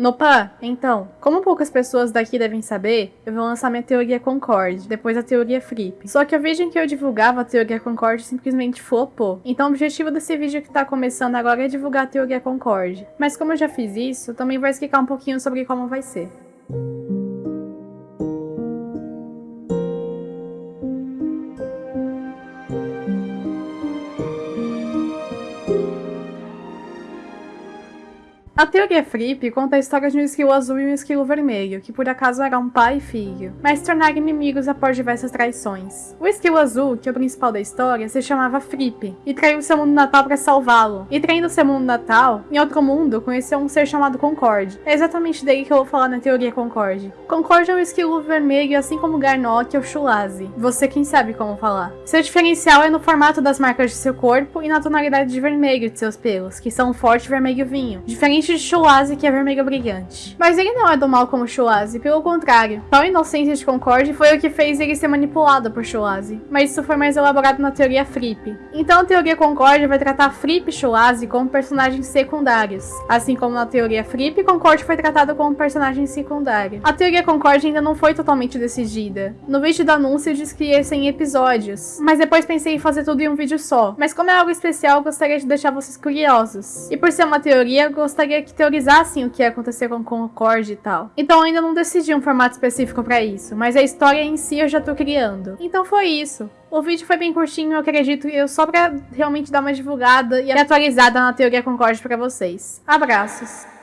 Nopa, então, como poucas pessoas daqui devem saber, eu vou lançar minha teoria Concorde, depois a teoria Flip. Só que o vídeo em que eu divulgava a teoria Concorde simplesmente flopou. Então o objetivo desse vídeo que tá começando agora é divulgar a teoria Concorde. Mas como eu já fiz isso, também vou explicar um pouquinho sobre como vai ser. A teoria Fripp conta a história de um esquilo azul e um esquilo vermelho, que por acaso eram pai e filho, mas se tornaram inimigos após diversas traições. O esquilo azul, que é o principal da história, se chamava Fripp, e traiu seu mundo natal para salvá-lo. E traindo seu mundo natal, em outro mundo, conheceu um ser chamado Concorde. É exatamente dele que eu vou falar na teoria Concorde. Concorde é um esquilo vermelho, assim como Garnock ou Chulazi. Você quem sabe como falar. Seu diferencial é no formato das marcas de seu corpo e na tonalidade de vermelho de seus pelos, que são forte vermelho vinho. Diferente de Chulazi, que é vermelho brilhante. Mas ele não é do mal como Chulazi, pelo contrário. Tal inocência de Concorde foi o que fez ele ser manipulado por Chulazi. Mas isso foi mais elaborado na teoria Fripp. Então a teoria Concorde vai tratar Fripp e Chulazi como personagens secundários. Assim como na teoria Fripp, Concorde foi tratado como personagem secundário. A teoria Concorde ainda não foi totalmente decidida. No vídeo do anúncio disse que ia ser em episódios, mas depois pensei em fazer tudo em um vídeo só. Mas como é algo especial, gostaria de deixar vocês curiosos. E por ser uma teoria, gostaria que teorizassem o que ia acontecer com Concorde e tal. Então ainda não decidi um formato específico para isso, mas a história em si eu já tô criando. Então foi isso. O vídeo foi bem curtinho, eu acredito, eu só pra realmente dar uma divulgada e atualizada na teoria Concorde para vocês. Abraços!